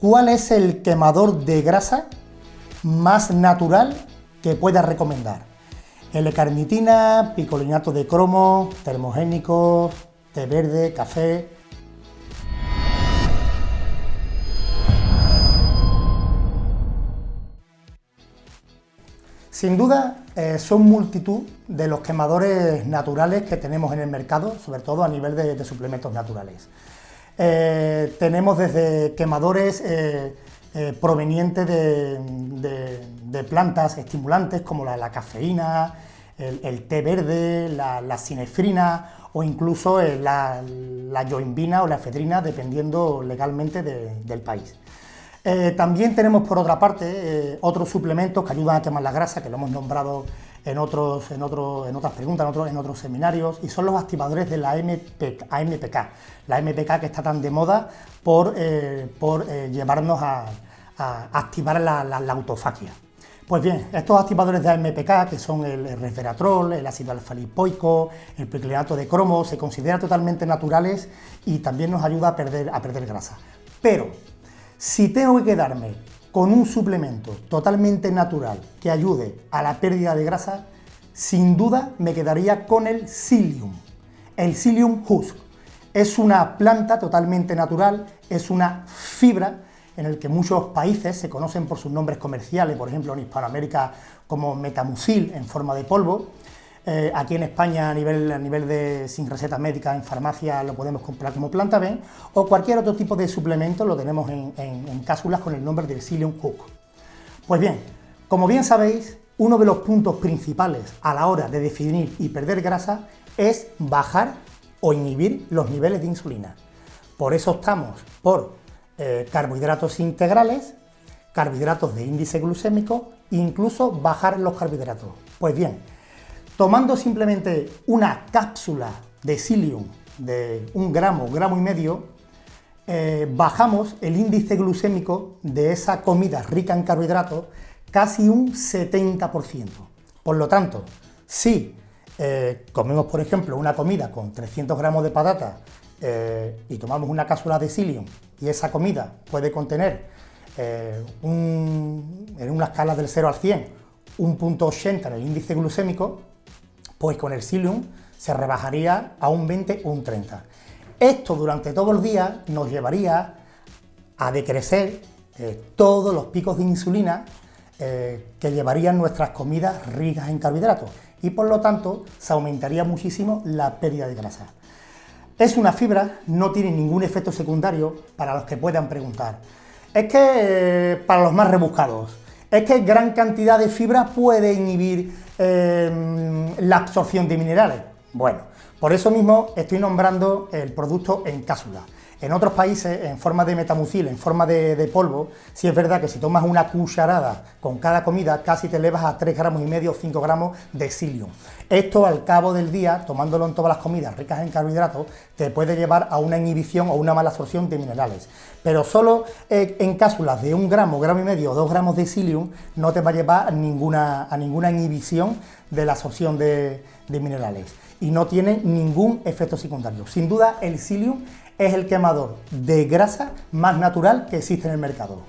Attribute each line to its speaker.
Speaker 1: ¿cuál es el quemador de grasa más natural que puedas recomendar? L-carnitina, picolinato de cromo, termogénicos, té verde, café... Sin duda, eh, son multitud de los quemadores naturales que tenemos en el mercado, sobre todo a nivel de, suplementos naturales. Eh, tenemos desde quemadores eh, provenientes de, plantas estimulantes como la, cafeína, el, té verde, la, la o incluso la, la o la efedrina, dependiendo legalmente del país. Eh, también tenemos por otra parte eh, otros suplementos que ayudan a quemar la grasa, que lo hemos nombrado en, otros, en, en otras preguntas, en otros, en otros seminarios, y son los activadores de la AMPK, la AMPK que está tan de moda por, eh, por llevarnos a, activar la, autofagia. Pues bien, estos activadores de AMPK, que son el resveratrol, el ácido alfa-lipoico, el perclinato de cromo, se consideran totalmente naturales y también nos ayuda a perder, a perder grasa. Pero si tengo que quedarme con un suplemento totalmente natural que ayude a la pérdida de grasa, sin duda me quedaría con el psyllium, el psyllium husk. Es una planta totalmente natural, es una fibra en el que muchos países se conocen por sus nombres comerciales, por ejemplo en Hispanoamérica como metamucil en forma de polvo, eh, aquí en España a nivel, a nivel de sin receta médica en farmacia lo podemos comprar como planta B o cualquier otro tipo de suplemento lo tenemos en, cápsulas con el nombre de Psyllium Hook. Pues bien, como bien sabéis, uno de los puntos principales a la hora de definir y perder grasa es bajar o inhibir los niveles de insulina. Por eso estamos por eh, carbohidratos integrales, carbohidratos de índice glucémico e incluso bajar los carbohidratos. Pues bien, Tomando simplemente una cápsula de psyllium de un gramo, gramo y medio, eh, bajamos el índice glucémico de esa comida rica en carbohidratos casi un 70%. Por lo tanto, si eh, comemos, por ejemplo, una comida con 300 gramos de patata eh, y tomamos una cápsula de psyllium y esa comida puede contener en una escala del 0 al 100 un punto 80 en el índice glucémico, pues con el psyllium se rebajaría a un 20 o un 30. Esto durante todo el día nos llevaría a decrecer eh, todos los picos de insulina eh, que llevarían nuestras comidas ricas en carbohidratos y por lo tanto se aumentaría muchísimo la pérdida de grasa. Es una fibra, no tiene ningún efecto secundario para los que puedan preguntar. Es que eh, para los más rebuscados, es que gran cantidad de fibra puede inhibir Em, la absorción de minerales. Bueno, por eso mismo estoy nombrando el producto en cápsula. En otros países, en forma de metamucil, en forma de, polvo, sí es verdad que si tomas una cucharada con cada comida, casi te elevas a 3 gramos y medio o 5 gramos de psyllium. Esto al cabo del día, tomándolo en todas las comidas ricas en carbohidratos, te puede llevar a una inhibición o una mala absorción de minerales. Pero solo eh, en cápsulas de un gramo, gramo y medio o 2 gramos de psyllium no te va a llevar a ninguna, a ninguna inhibición de la absorción de, de minerales y no tiene ningún efecto secundario. Sin duda el psyllium es el quemador de grasa más natural que existe en el mercado.